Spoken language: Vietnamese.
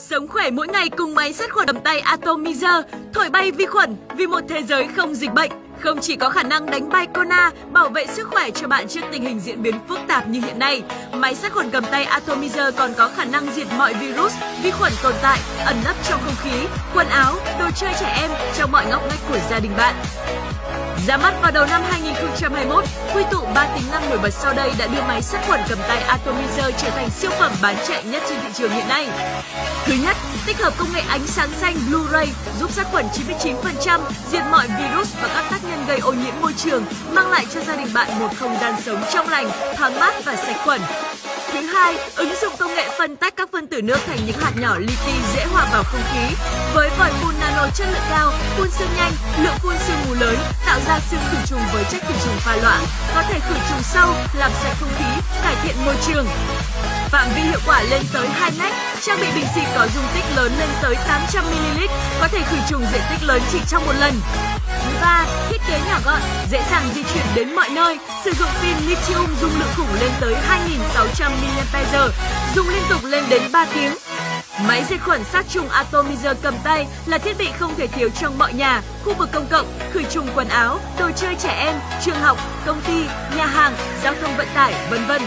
Sống khỏe mỗi ngày cùng máy sát khuẩn cầm tay Atomizer, thổi bay vi khuẩn vì một thế giới không dịch bệnh. Không chỉ có khả năng đánh bay corona, bảo vệ sức khỏe cho bạn trước tình hình diễn biến phức tạp như hiện nay, máy sát khuẩn cầm tay Atomizer còn có khả năng diệt mọi virus, vi khuẩn tồn tại, ẩn nấp trong không khí, quần áo, đồ chơi trẻ em trong mọi ngóc ngách của gia đình bạn. Ra mắt vào đầu năm 2021, quy tụ 3 tính năng nổi bật sau đây đã đưa máy sát khuẩn cầm tay Atomizer trở thành siêu phẩm bán chạy nhất trên thị trường hiện nay. Thứ nhất, tích hợp công nghệ ánh sáng xanh Blu-ray giúp sát khuẩn 99%, diệt mọi virus và các tác nhân gây ô nhiễm môi trường, mang lại cho gia đình bạn một không gian sống trong lành, thoáng mát và sạch khuẩn. Thứ hai, ứng dụng công nghệ phân tách các phân tử nước thành những hạt nhỏ li ti dễ hòa vào không khí. Với vòi phun nano chất lượng cao, phun sương nhanh, lượng phun sương mù lớn, tạo ra sương khử trùng với chất khử trùng pha loãng, có thể khử trùng sâu, làm sạch không khí, cải thiện môi trường. Phạm vi hiệu quả lên tới 2 mét, trang bị bình xịt có dung tích lớn lên tới 800 ml, có thể khử trùng diện tích lớn chỉ trong một lần. 3. thiết kế nhỏ gọn, dễ dàng di chuyển đến mọi nơi, sử dụng pin lithium dung lượng khủng lên tới 2600 mAh, dùng liên tục lên đến 3 tiếng. Máy diệt khuẩn sát trùng Atomizer cầm tay là thiết bị không thể thiếu trong mọi nhà, khu vực công cộng, khử trùng quần áo, đồ chơi trẻ em, trường học, công ty, nhà hàng, giao thông vận tải, vân vân.